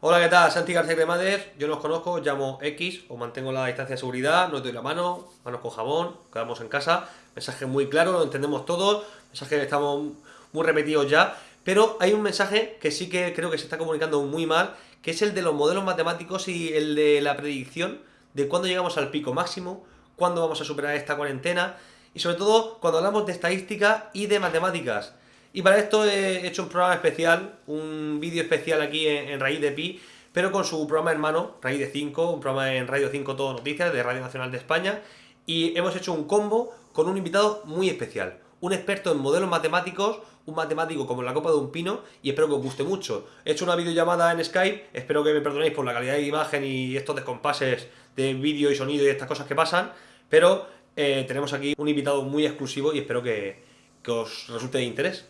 Hola, ¿qué tal? Santi García Cremades, yo no os conozco, llamo X, os mantengo la distancia de seguridad, no os doy la mano, manos con jabón, quedamos en casa, mensaje muy claro, lo entendemos todos, mensaje que estamos muy repetidos ya, pero hay un mensaje que sí que creo que se está comunicando muy mal, que es el de los modelos matemáticos y el de la predicción de cuándo llegamos al pico máximo, cuándo vamos a superar esta cuarentena, y sobre todo cuando hablamos de estadística y de matemáticas. Y para esto he hecho un programa especial, un vídeo especial aquí en, Raíz de Pi, pero con su programa hermano, Raíz de 5, un programa en Radio 5 Todo Noticias, de Radio Nacional de España, y hemos hecho un combo con un invitado muy especial, un experto en modelos matemáticos, un matemático como la copa de un pino, y espero que os guste mucho. He hecho una videollamada en Skype, espero que me perdonéis por la calidad de imagen y estos descompases de vídeo y sonido y estas cosas que pasan, pero eh, tenemos aquí un invitado muy exclusivo y espero que, que os resulte de interés.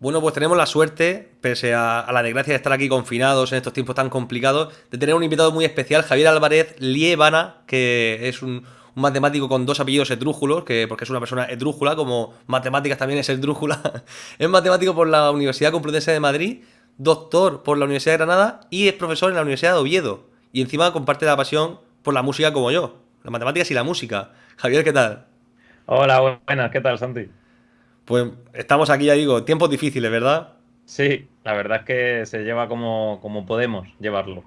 Bueno, pues tenemos la suerte, pese a, la desgracia de estar aquí confinados en estos tiempos tan complicados, de tener un invitado muy especial, Javier Álvarez Lievana, que es un, matemático con dos apellidos esdrújulos, que, porque es una persona esdrújula, como matemáticas también es esdrújula. es matemático por la Universidad Complutense de Madrid, doctor por la Universidad de Granada y es profesor en la Universidad de Oviedo. Y encima comparte la pasión por la música como yo, las matemáticas y la música. Javier, ¿qué tal? Hola, buenas, ¿qué tal, Santi? Pues estamos aquí, ya digo, tiempos difíciles, ¿verdad? Sí, la verdad es que se lleva como, como podemos llevarlo.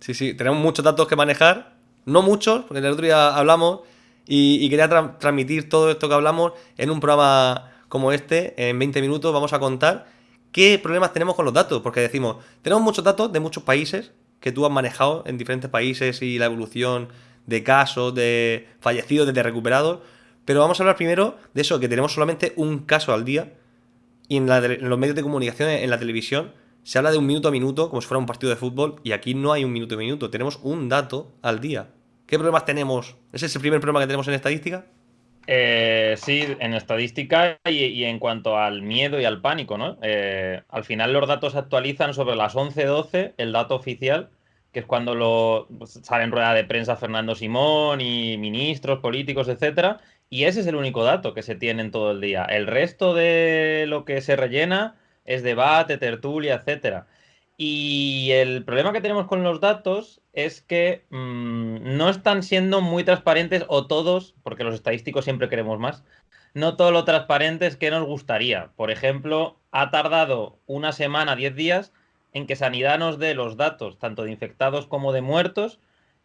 Sí, sí, tenemos muchos datos que manejar, no muchos, porque el otro día hablamos y, quería transmitir todo esto que hablamos en un programa como este, en 20 minutos vamos a contar qué problemas tenemos con los datos, porque decimos, tenemos muchos datos de muchos países que tú has manejado en diferentes países y la evolución de casos, de fallecidos, de recuperados, pero vamos a hablar primero de eso, que tenemos solamente un caso al día y en, los medios de comunicación, en la televisión, se habla de un minuto a minuto como si fuera un partido de fútbol y aquí no hay un minuto a minuto, tenemos un dato al día. ¿Qué problemas tenemos? ¿Ese es el primer problema que tenemos en estadística? Eh, sí, en estadística y, en cuanto al miedo y al pánico, ¿no? Eh, al final los datos se actualizan sobre las 11-12, el dato oficial, que es cuando lo, pues, sale en rueda de prensa Fernando Simón y ministros, políticos, etcétera, y ese es el único dato que se tiene en todo el día. El resto de lo que se rellena es debate, tertulia, etcétera. Y el problema que tenemos con los datos es que mm, no están siendo muy transparentes o todos, porque los estadísticos siempre queremos más, no todo lo transparentes que nos gustaría. Por ejemplo, ha tardado una semana, diez días, en que Sanidad nos dé los datos, tanto de infectados como de muertos,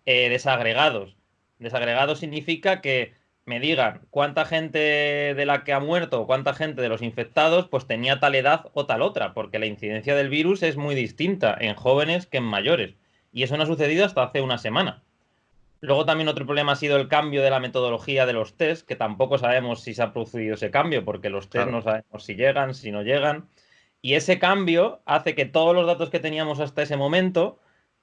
eh, desagregados. Desagregados significa que me digan cuánta gente de la que ha muerto o cuánta gente de los infectados pues tenía tal edad o tal otra, porque la incidencia del virus es muy distinta en jóvenes que en mayores. Y eso no ha sucedido hasta hace una semana. Luego también otro problema ha sido el cambio de la metodología de los test, que tampoco sabemos si se ha producido ese cambio, porque los test no sabemos si llegan, si no llegan. Y ese cambio hace que todos los datos que teníamos hasta ese momento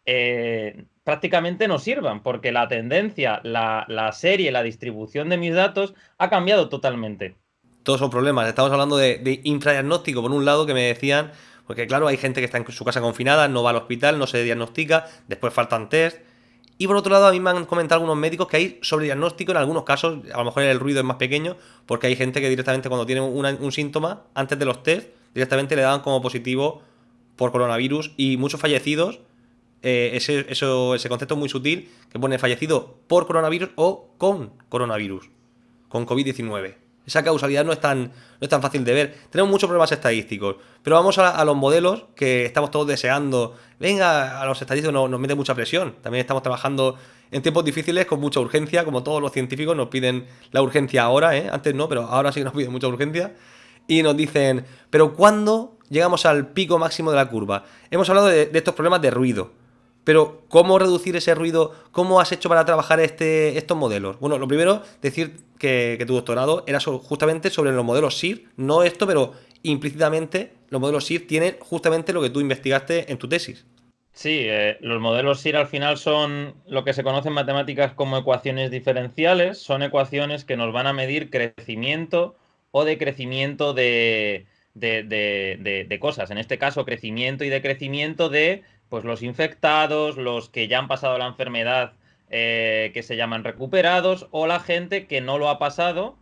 eh, prácticamente no sirvan, porque la tendencia, la, serie, la distribución de mis datos ha cambiado totalmente. Todos son problemas. Estamos hablando de, infradiagnóstico, por un lado, que me decían, porque claro, hay gente que está en su casa confinada, no va al hospital, no se diagnostica, después faltan test. Y por otro lado, a mí me han comentado algunos médicos que hay sobrediagnóstico en algunos casos, a lo mejor el ruido es más pequeño, porque hay gente que directamente cuando tiene un síntoma, antes de los test, directamente le dan como positivo por coronavirus y muchos fallecidos eh, ese, ese concepto muy sutil que pone fallecido por coronavirus o con coronavirus, con COVID-19. Esa causalidad no es, tan, no es tan fácil de ver. Tenemos muchos problemas estadísticos, pero vamos a, los modelos que estamos todos deseando. Venga, a los estadísticos nos, mete mucha presión. También estamos trabajando en tiempos difíciles con mucha urgencia, como todos los científicos nos piden la urgencia ahora, ¿eh? antes no, pero ahora sí nos piden mucha urgencia. Y nos dicen, pero ¿cuándo llegamos al pico máximo de la curva? Hemos hablado de estos problemas de ruido pero, ¿cómo reducir ese ruido? ¿Cómo has hecho para trabajar este, estos modelos? Bueno, lo primero, decir que, tu doctorado era justamente sobre los modelos SIR, no esto, pero implícitamente los modelos SIR tienen justamente lo que tú investigaste en tu tesis. Sí, eh, los modelos SIR al final son lo que se conoce en matemáticas como ecuaciones diferenciales, son ecuaciones que nos van a medir crecimiento o decrecimiento de, de, de cosas, en este caso crecimiento y decrecimiento de pues los infectados, los que ya han pasado la enfermedad eh, que se llaman recuperados, o la gente que no lo ha pasado,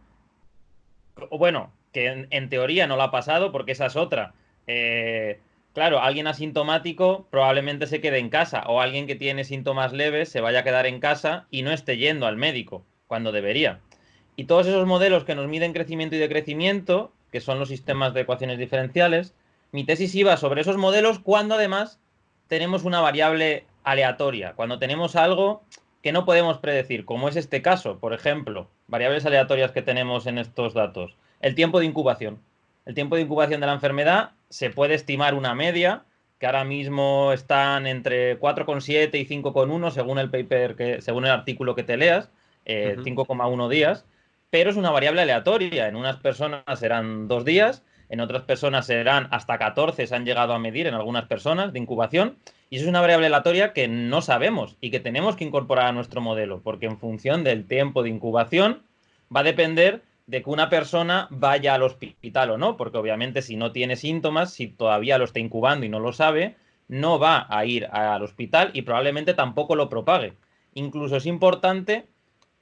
o bueno, que en, teoría no lo ha pasado, porque esa es otra. Eh, claro, alguien asintomático probablemente se quede en casa o alguien que tiene síntomas leves se vaya a quedar en casa y no esté yendo al médico cuando debería. Y todos esos modelos que nos miden crecimiento y decrecimiento, que son los sistemas de ecuaciones diferenciales, mi tesis iba sobre esos modelos cuando además tenemos una variable aleatoria, cuando tenemos algo que no podemos predecir, como es este caso, por ejemplo, variables aleatorias que tenemos en estos datos. El tiempo de incubación. El tiempo de incubación de la enfermedad se puede estimar una media, que ahora mismo están entre 4,7 y 5,1 según el paper que, según el artículo que te leas, 5,1 eh, días, pero es una variable aleatoria. En unas personas serán dos días, en otras personas serán hasta 14, se han llegado a medir en algunas personas de incubación, y eso es una variable aleatoria que no sabemos y que tenemos que incorporar a nuestro modelo, porque en función del tiempo de incubación va a depender de que una persona vaya al hospital o no, porque obviamente si no tiene síntomas, si todavía lo está incubando y no lo sabe, no va a ir al hospital y probablemente tampoco lo propague. Incluso es importante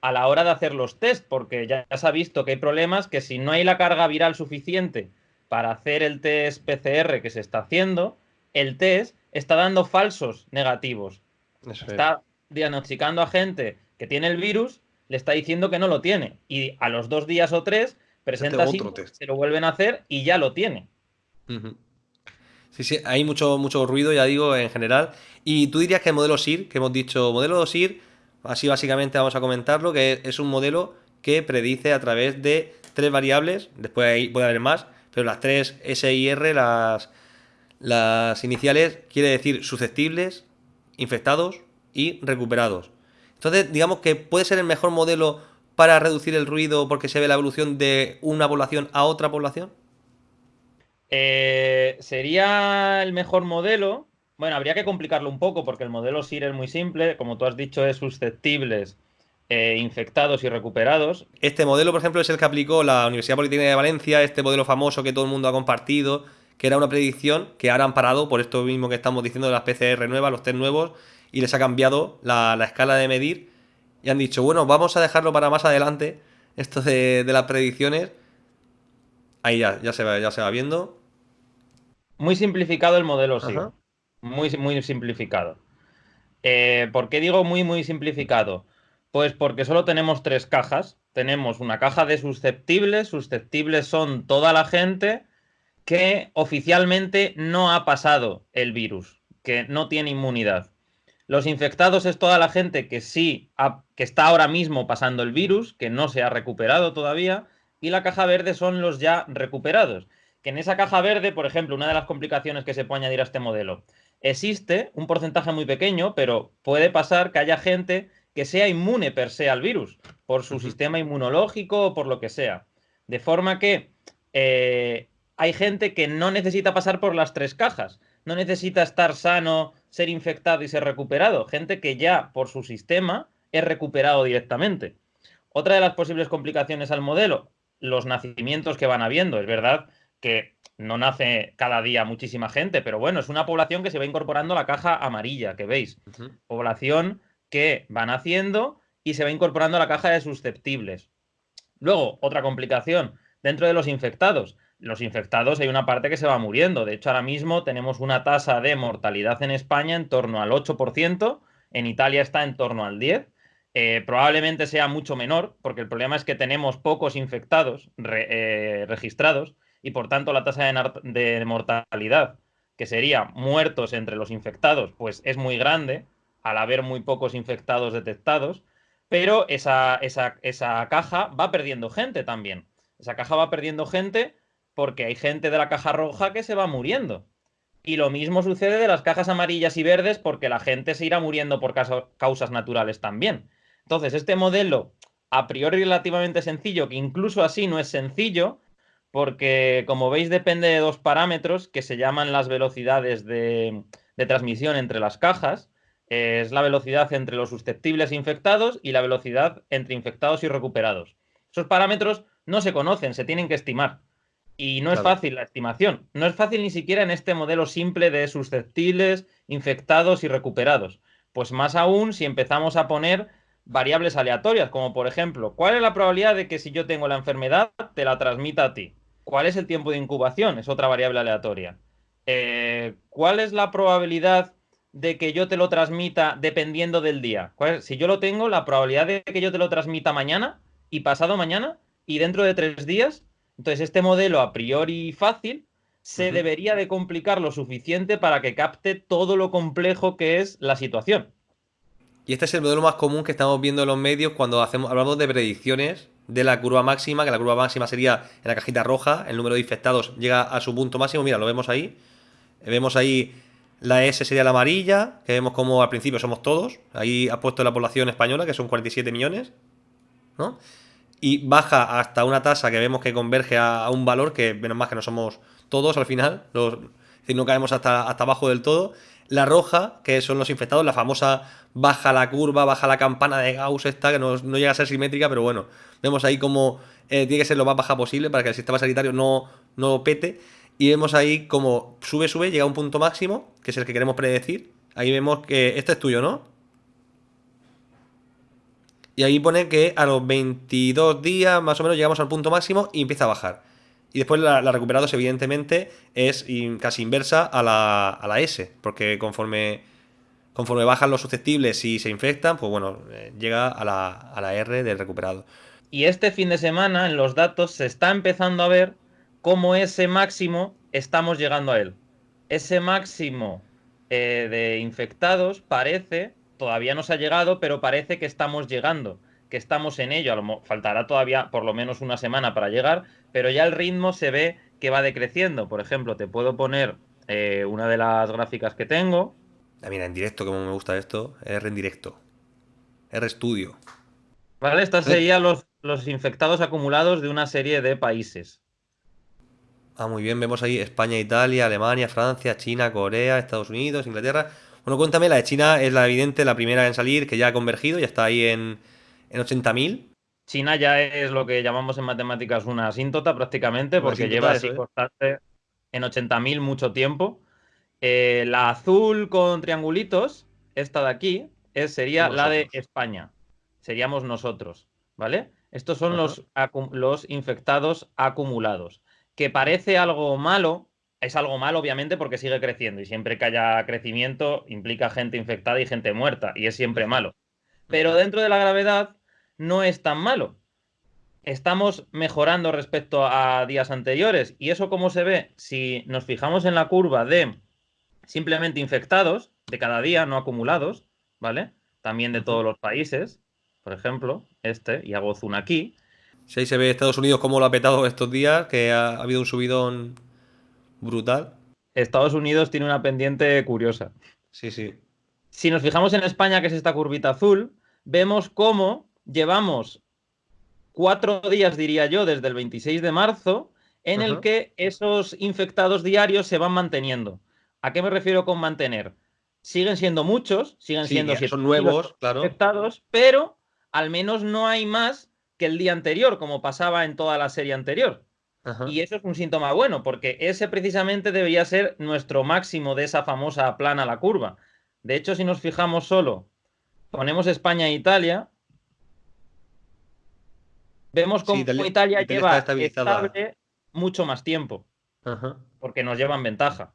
a la hora de hacer los test, porque ya se ha visto que hay problemas que si no hay la carga viral suficiente para hacer el test PCR que se está haciendo, el test está dando falsos negativos. está diagnosticando a gente que tiene el virus, le está diciendo que no lo tiene. Y a los dos días o tres presenta así, se lo vuelven a hacer y ya lo tiene. Sí, sí, hay mucho, mucho ruido, ya digo, en general. Y tú dirías que el modelo SIR, que hemos dicho, modelo SIR, así básicamente vamos a comentarlo, que es un modelo que predice a través de tres variables, después puede haber más, pero las tres S y R, las, las iniciales, quiere decir susceptibles, infectados y recuperados. Entonces, digamos que puede ser el mejor modelo para reducir el ruido porque se ve la evolución de una población a otra población. Eh, sería el mejor modelo. Bueno, habría que complicarlo un poco porque el modelo SIR es muy simple. Como tú has dicho, es susceptibles eh, infectados y recuperados. Este modelo, por ejemplo, es el que aplicó la Universidad Politécnica de Valencia, este modelo famoso que todo el mundo ha compartido, que era una predicción que ahora han parado por esto mismo que estamos diciendo de las PCR nuevas, los test nuevos, y les ha cambiado la, escala de medir y han dicho, bueno, vamos a dejarlo para más adelante, esto de, las predicciones. Ahí ya, ya, se va, ya se va viendo. Muy simplificado el modelo, sí. Muy, muy simplificado. Eh, ¿Por qué digo muy, muy simplificado? Pues porque solo tenemos tres cajas. Tenemos una caja de susceptibles. Susceptibles son toda la gente que oficialmente no ha pasado el virus, que no tiene inmunidad. Los infectados es toda la gente que sí, que está ahora mismo pasando el virus, que no se ha recuperado todavía. Y la caja verde son los ya recuperados. Que en esa caja verde, por ejemplo, una de las complicaciones que se puede añadir a este modelo, existe un porcentaje muy pequeño, pero puede pasar que haya gente que sea inmune per se al virus, por su sistema inmunológico o por lo que sea. De forma que eh, hay gente que no necesita pasar por las tres cajas, no necesita estar sano, ser infectado y ser recuperado, gente que ya por su sistema es recuperado directamente. Otra de las posibles complicaciones al modelo, los nacimientos que van habiendo. Es verdad que no nace cada día muchísima gente, pero bueno, es una población que se va incorporando a la caja amarilla que veis. Población que van haciendo y se va incorporando a la caja de susceptibles. Luego, otra complicación, dentro de los infectados. Los infectados hay una parte que se va muriendo. De hecho, ahora mismo tenemos una tasa de mortalidad en España en torno al 8%, en Italia está en torno al 10%. Eh, probablemente sea mucho menor, porque el problema es que tenemos pocos infectados eh, registrados y por tanto la tasa de mortalidad, que sería muertos entre los infectados, pues es muy grande al haber muy pocos infectados detectados, pero esa, esa, caja va perdiendo gente también. Esa caja va perdiendo gente porque hay gente de la caja roja que se va muriendo. Y lo mismo sucede de las cajas amarillas y verdes porque la gente se irá muriendo por causas naturales también. Entonces, este modelo, a priori relativamente sencillo, que incluso así no es sencillo, porque como veis depende de dos parámetros que se llaman las velocidades de transmisión entre las cajas es la velocidad entre los susceptibles e infectados y la velocidad entre infectados y recuperados. Esos parámetros no se conocen, se tienen que estimar. Y no es fácil la estimación. No es fácil ni siquiera en este modelo simple de susceptibles, infectados y recuperados. Pues más aún si empezamos a poner variables aleatorias, como por ejemplo, ¿cuál es la probabilidad de que si yo tengo la enfermedad te la transmita a ti? ¿Cuál es el tiempo de incubación? Es otra variable aleatoria. eh, ¿cuál es la probabilidad de que yo te lo transmita dependiendo del día? Si yo lo tengo, la probabilidad de que yo te lo transmita mañana y pasado mañana y dentro de tres días. Entonces, este modelo a priori fácil se debería de complicar lo suficiente para que capte todo lo complejo que es la situación. Y este es el modelo más común que estamos viendo en los medios cuando hacemos, hablamos de predicciones de la curva máxima, que la curva máxima sería en la cajita roja, el número de infectados llega a su punto máximo, mira, lo vemos ahí. Vemos ahí la S sería la amarilla, que vemos como al principio somos todos. Ahí ha puesto la población española, que son 47 millones. ¿no? Y baja hasta una tasa que vemos que converge a, un valor que, menos más que no somos todos al final, los, es decir, no caemos hasta, hasta abajo del todo. La roja, que son los infectados, la famosa baja la curva, baja la campana de Gauss esta, que no, llega a ser simétrica, pero bueno, vemos ahí como eh, tiene que ser lo más baja posible para que el sistema sanitario no, no pete. Y vemos ahí como sube, sube, llega a un punto máximo, que es el que queremos predecir. Ahí vemos que este es tuyo, ¿no? Y ahí pone que a los 22 días más o menos llegamos al punto máximo y empieza a bajar. Y después la, la recuperados, evidentemente, es casi inversa a la, a la S, porque conforme, conforme bajan los susceptibles y se infectan, pues bueno, eh, llega a la, a la R del recuperado. Y este fin de semana en los datos se está empezando a ver cómo ese máximo estamos llegando a él. Ese máximo eh, de infectados parece, todavía no se ha llegado, pero parece que estamos llegando, que estamos en ello. faltará todavía por lo menos una semana para llegar, pero ya el ritmo se ve que va decreciendo. Por ejemplo, te puedo poner eh, una de las gráficas que tengo. Ah, mira, en directo, como me gusta esto, R en directo. R estudio. Vale, estas serían los, los infectados acumulados de una serie de países. Ah, muy bien, vemos ahí España, Italia, Alemania, Francia, China, Corea, Estados Unidos, Inglaterra. Bueno, cuéntame, la de China es la evidente, la primera en salir, que ya ha convergido, ya está ahí en, en 80.000. China ya es lo que llamamos en matemáticas una asíntota prácticamente, porque lleva así constante en 80.000 mucho tiempo. Eh, la azul con triangulitos, esta de aquí, es, sería la de España. Seríamos nosotros, ¿vale? Estos son los, los infectados acumulados que parece algo malo, es algo malo obviamente porque sigue creciendo y siempre que haya crecimiento implica gente infectada y gente muerta y es siempre malo. Pero dentro de la gravedad no es tan malo. Estamos mejorando respecto a días anteriores y eso como se ve si nos fijamos en la curva de simplemente infectados de cada día, no acumulados, ¿vale? También de todos los países, por ejemplo, este, y hago zoom aquí, si ahí se ve Estados Unidos cómo lo ha petado estos días, que ha, habido un subidón brutal. Estados Unidos tiene una pendiente curiosa. Sí, sí. Si nos fijamos en España, que es esta curvita azul, vemos cómo llevamos cuatro días, diría yo, desde el 26 de marzo, en el que esos infectados diarios se van manteniendo. ¿A qué me refiero con mantener? Siguen siendo muchos, siguen siendo son nuevos, claro. infectados, pero al menos no hay más que el día anterior, como pasaba en toda la serie anterior. Y eso es un síntoma bueno, porque ese precisamente debería ser nuestro máximo de esa famosa plana la curva. De hecho, si nos fijamos solo, ponemos España e Italia, vemos cómo Italia, lleva estable mucho más tiempo, porque nos llevan ventaja.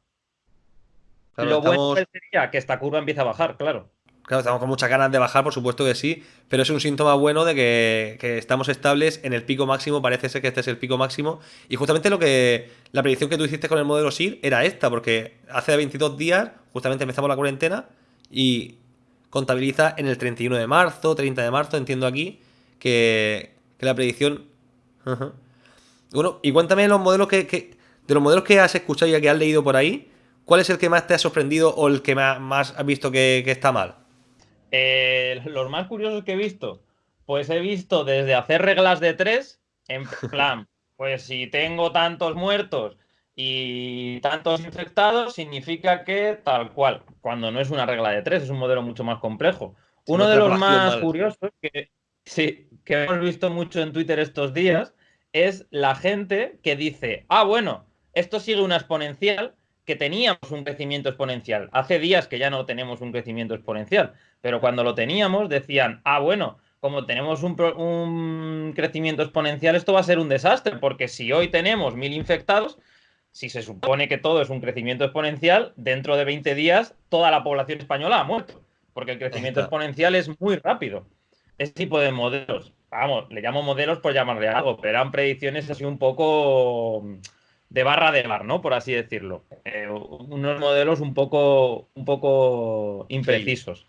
Lo bueno sería que esta curva empieza a bajar, claro. Claro, estamos con muchas ganas de bajar, por supuesto que sí, pero es un síntoma bueno de que, estamos estables en el pico máximo, parece ser que este es el pico máximo. Y justamente lo que la predicción que tú hiciste con el modelo SIR era esta, porque hace 22 días justamente empezamos la cuarentena y contabiliza en el 31 de marzo, 30 de marzo, entiendo aquí, que, la predicción... Bueno, y cuéntame los modelos que, de los modelos que has escuchado y que has leído por ahí, ¿cuál es el que más te ha sorprendido o el que más, más has visto que está mal? Eh, los más curiosos que he visto, pues he visto desde hacer reglas de tres, en plan, pues si tengo tantos muertos y tantos infectados, significa que tal cual, cuando no es una regla de tres, es un modelo mucho más complejo. Uno de los más curiosos que, sí, que hemos visto mucho en Twitter estos días es la gente que dice, ah, bueno, esto sigue una exponencial, que teníamos un crecimiento exponencial. Hace días que ya no tenemos un crecimiento exponencial, pero cuando lo teníamos decían, ah, bueno, como tenemos un, crecimiento exponencial, esto va a ser un desastre, porque si hoy tenemos mil infectados, si se supone que todo es un crecimiento exponencial, dentro de 20 días toda la población española ha muerto, porque el crecimiento exponencial es muy rápido. Este tipo de modelos, vamos, le llamo modelos por llamarle algo, pero eran predicciones así un poco de barra de mar, ¿no? Por así decirlo. Eh, unos modelos un poco, un poco imprecisos.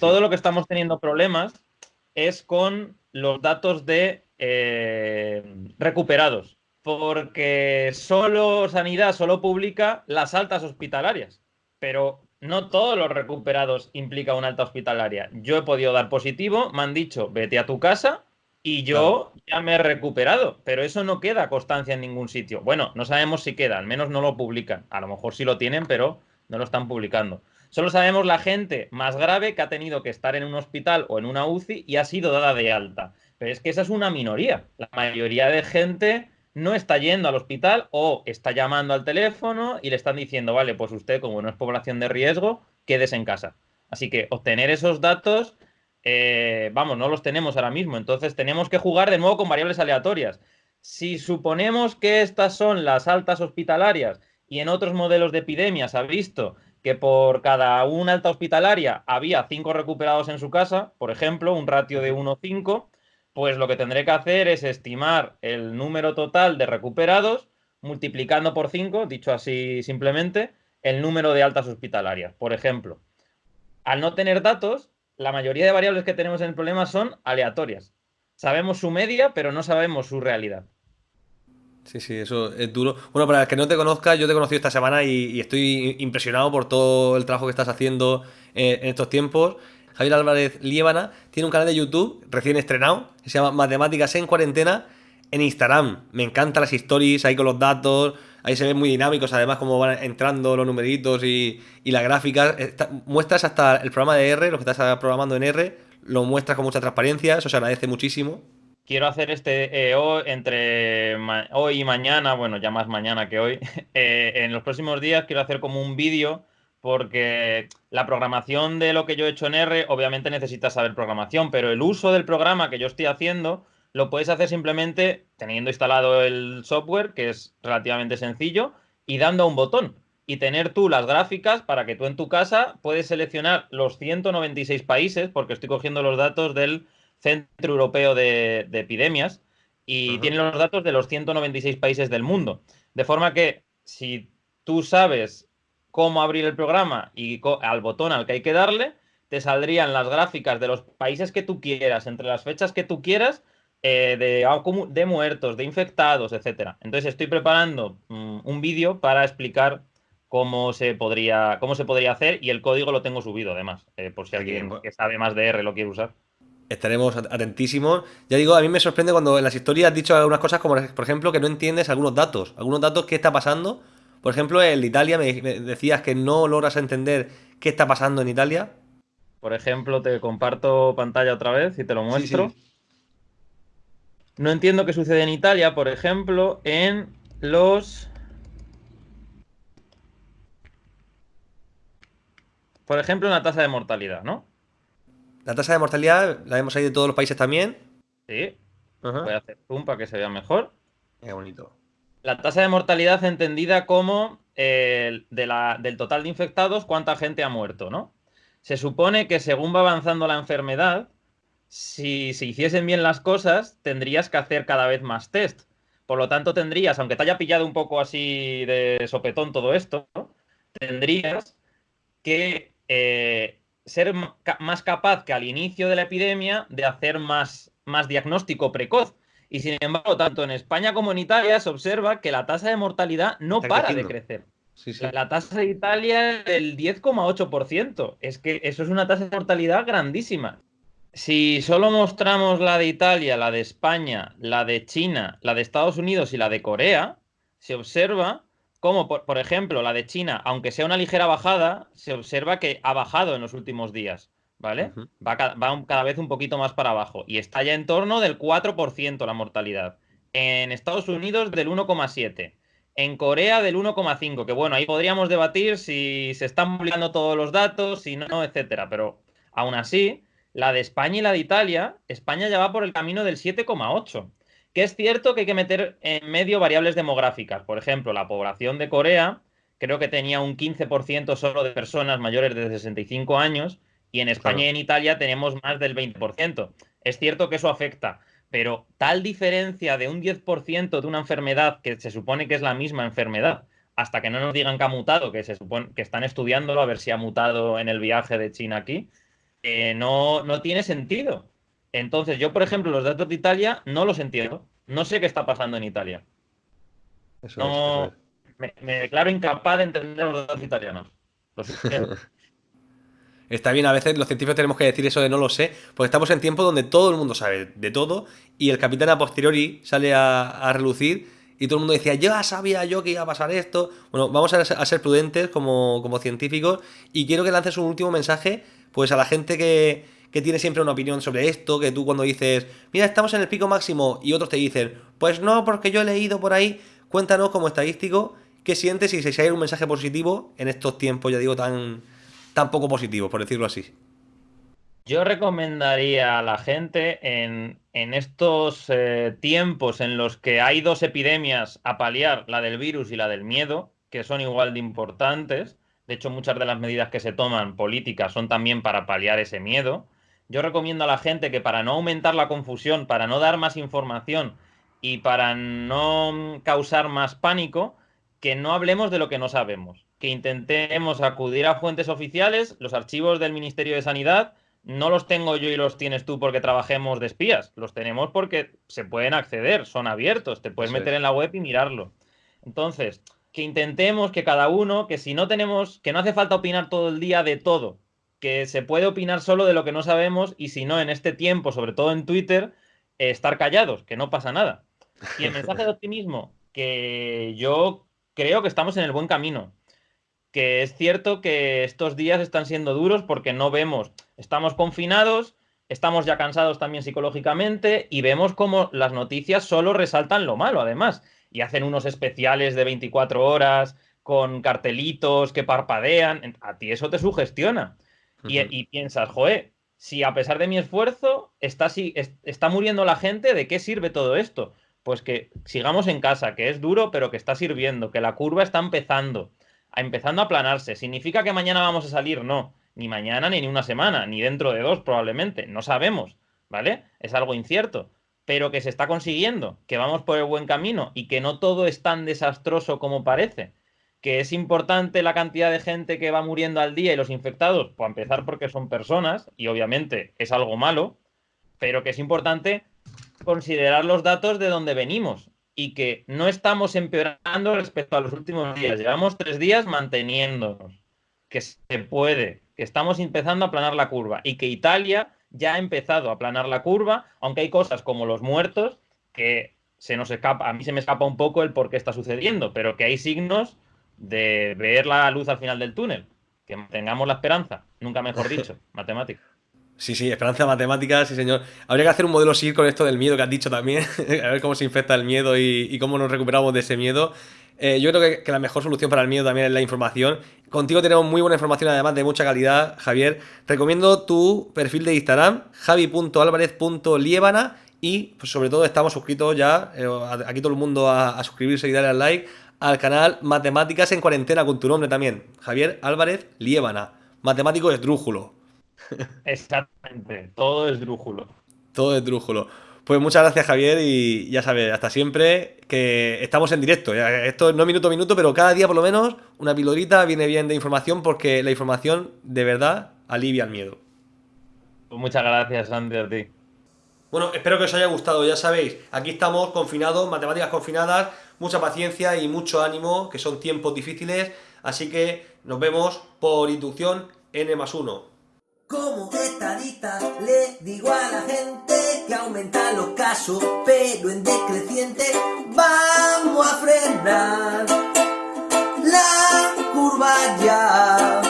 Todo lo que estamos teniendo problemas es con los datos de eh, recuperados porque solo Sanidad solo publica las altas hospitalarias, pero no todos los recuperados implica una alta hospitalaria. Yo he podido dar positivo, me han dicho, vete a tu casa y yo ya me he recuperado, pero eso no queda constancia en ningún sitio. Bueno, no sabemos si queda, al menos no lo publican. A lo mejor sí lo tienen, pero no lo están publicando. Solo sabemos la gente más grave que ha tenido que estar en un hospital o en una UCI y ha sido dada de alta. Pero es que esa es una minoría. La mayoría de gente no está yendo al hospital o está llamando al teléfono y le están diciendo, vale, pues usted como no es población de riesgo, quédese en casa. Así que obtener esos datos, eh, vamos, no los tenemos ahora mismo. Entonces tenemos que jugar de nuevo con variables aleatorias. Si suponemos que estas son las altas hospitalarias y en otros modelos de epidemias ha visto que por cada una alta hospitalaria había cinco recuperados en su casa, por ejemplo, un ratio de 1,5, pues lo que tendré que hacer es estimar el número total de recuperados multiplicando por 5, dicho así simplemente, el número de altas hospitalarias. Por ejemplo, al no tener datos, la mayoría de variables que tenemos en el problema son aleatorias. Sabemos su media, pero no sabemos su realidad. Sí, sí, eso es duro. Bueno, para el que no te conozca, yo te he conocido esta semana y, estoy impresionado por todo el trabajo que estás haciendo eh, en estos tiempos. Javier Álvarez Liébana, tiene un canal de YouTube recién estrenado, que se llama Matemáticas en Cuarentena, en Instagram. Me encantan las stories ahí con los datos, ahí se ven muy dinámicos, además cómo van entrando los numeritos y, las gráficas. muestras hasta el programa de R, lo que estás programando en R, lo muestras con mucha transparencia, eso se agradece muchísimo. Quiero hacer este eh, entre hoy y mañana, bueno, ya más mañana que hoy, eh, en los próximos días quiero hacer como un vídeo porque la programación de lo que yo he hecho en R, obviamente necesitas saber programación, pero el uso del programa que yo estoy haciendo lo puedes hacer simplemente teniendo instalado el software, que es relativamente sencillo, y dando a un botón. Y tener tú las gráficas para que tú en tu casa puedes seleccionar los 196 países, porque estoy cogiendo los datos del Centro Europeo de, Epidemias, y tiene los datos de los 196 países del mundo. De forma que si tú sabes cómo abrir el programa y al botón al que hay que darle, te saldrían las gráficas de los países que tú quieras, entre las fechas que tú quieras, eh, de, de, muertos, de infectados, etcétera. Entonces estoy preparando mm, un vídeo para explicar cómo se podría cómo se podría hacer y el código lo tengo subido además, eh, por si alguien que sabe más de R lo quiere usar. Estaremos atentísimos. Ya digo, a mí me sorprende cuando en las historias has dicho algunas cosas como, por ejemplo, que no entiendes algunos datos. Algunos datos, ¿qué está pasando? Por ejemplo, en Italia me, decías que no logras entender qué está pasando en Italia. Por ejemplo, te comparto pantalla otra vez y te lo muestro. No entiendo qué sucede en Italia, por ejemplo, en los... Por ejemplo, en la tasa de mortalidad, ¿no? La tasa de mortalidad la vemos ahí de todos los países también. Sí. Voy a hacer zoom para que se vea mejor. Qué bonito. La tasa de mortalidad entendida como eh, del total de infectados, cuánta gente ha muerto, ¿no? Se supone que según va avanzando la enfermedad, si se hiciesen bien las cosas, tendrías que hacer cada vez más test. Por lo tanto, tendrías, aunque te haya pillado un poco así de sopetón todo esto, tendrías que eh, ser más capaz que al inicio de la epidemia de hacer más, más diagnóstico precoz. Y sin embargo, tanto en España como en Italia se observa que la tasa de mortalidad no para de crecer. La, tasa de Italia es del 10,8%. Es que eso es una tasa de mortalidad grandísima. Si solo mostramos la de Italia, la de España, la de China, la de Estados Unidos y la de Corea, se observa cómo, por ejemplo, la de China, aunque sea una ligera bajada, se observa que ha bajado en los últimos días. ¿vale? va, cada vez un poquito más para abajo y está ya en torno del 4% la mortalidad. En Estados Unidos del 1,7%. En Corea del 1,5%, que bueno, ahí podríamos debatir si se están publicando todos los datos, si no, etcétera. Pero aún así, la de España y la de Italia, España ya va por el camino del 7,8%. Que es cierto que hay que meter en medio variables demográficas. Por ejemplo, la población de Corea creo que tenía un 15% solo de personas mayores de 65 años y en España y en Italia tenemos más del 20%. Es cierto que eso afecta, pero tal diferencia de un 10% de una enfermedad que se supone que es la misma enfermedad, hasta que no nos digan que ha mutado, que se supone que están estudiándolo a ver si ha mutado en el viaje de China aquí, eh, no, no tiene sentido. Entonces, yo, por ejemplo, los datos de Italia no los entiendo. No sé qué está pasando en Italia. no, me, declaro incapaz de entender los datos italianos. Está bien, a veces los científicos tenemos que decir eso de no lo sé, porque estamos en tiempo donde todo el mundo sabe de todo y el capitán a posteriori sale a, relucir y todo el mundo decía, ya sabía yo que iba a pasar esto. Bueno, vamos a, ser prudentes como, como científicos y quiero que lances un último mensaje pues a la gente que, que tiene siempre una opinión sobre esto, que tú cuando dices, mira, estamos en el pico máximo y otros te dicen, pues no, porque yo he leído por ahí, cuéntanos como estadístico qué sientes y si hay un mensaje positivo en estos tiempos, ya digo, tan, tan poco positivos, por decirlo así. Yo recomendaría a la gente en, estos eh, tiempos en los que hay dos epidemias a paliar, la del virus y la del miedo, que son igual de importantes, de hecho, muchas de las medidas que se toman políticas son también para paliar ese miedo. Yo recomiendo a la gente que para no aumentar la confusión, para no dar más información y para no causar más pánico, que no hablemos de lo que no sabemos, que intentemos acudir a fuentes oficiales, los archivos del Ministerio de Sanidad, no los tengo yo y los tienes tú porque trabajemos de espías, los tenemos porque se pueden acceder, son abiertos, te puedes meter en la web y mirarlo. Entonces, que intentemos que cada uno, que si no tenemos, que no hace falta opinar todo el día de todo, que se puede opinar solo de lo que no sabemos y si no, en este tiempo, sobre todo en Twitter, estar callados, que no pasa nada. Y el mensaje de optimismo, que yo creo que estamos en el buen camino, que es cierto que estos días están siendo duros porque no vemos, estamos confinados, estamos ya cansados también psicológicamente y vemos como las noticias solo resaltan lo malo, además y hacen unos especiales de 24 horas con cartelitos que parpadean. A ti eso te sugestiona. Y, piensas, joe, si a pesar de mi esfuerzo está, está muriendo la gente, ¿de qué sirve todo esto? Pues que sigamos en casa, que es duro, pero que está sirviendo, que la curva está empezando, empezando a aplanarse. ¿Significa que mañana vamos a salir? No, ni mañana, ni en una semana, ni dentro de dos probablemente, no sabemos, ¿vale? Es algo incierto pero que se está consiguiendo, que vamos por el buen camino y que no todo es tan desastroso como parece, que es importante la cantidad de gente que va muriendo al día y los infectados, por empezar porque son personas y obviamente es algo malo, pero que es importante considerar los datos de donde venimos y que no estamos empeorando respecto a los últimos días. Llevamos tres días manteniéndonos, que se puede, que estamos empezando a aplanar la curva y que Italia ya ha empezado a aplanar la curva, aunque hay cosas como los muertos que se nos escapa, a mí se me escapa un poco el por qué está sucediendo, pero que hay signos de ver la luz al final del túnel, que tengamos la esperanza, nunca mejor dicho, matemática. Sí, sí, esperanza matemática, sí señor. Habría que hacer un modelo SIR con esto del miedo que has dicho también, a ver cómo se infecta el miedo y cómo nos recuperamos de ese miedo. Eh, yo creo que, la mejor solución para el miedo también es la información. Contigo tenemos muy buena información, además de mucha calidad, Javier. Recomiendo tu perfil de Instagram, javi.alvarez.liebana y pues, sobre todo estamos suscritos ya, eh, aquí todo el mundo a, suscribirse y darle al like, al canal Matemáticas en Cuarentena con tu nombre también, Javier Álvarez Liébana, matemático esdrújulo. Exactamente, todo esdrújulo. Todo esdrújulo. Pues muchas gracias, Javier, y ya sabes, hasta siempre que estamos en directo. Esto no minuto a minuto, pero cada día por lo menos una pilorita viene bien de información porque la información de verdad alivia el miedo. Pues muchas gracias, Andy, a ti. Bueno, espero que os haya gustado, ya sabéis, aquí estamos confinados, matemáticas confinadas, mucha paciencia y mucho ánimo, que son tiempos difíciles, así que nos vemos por inducción N más 1. Como estadista le digo a la gente que aumentan los casos, pero en decreciente vamos a frenar la curva ya.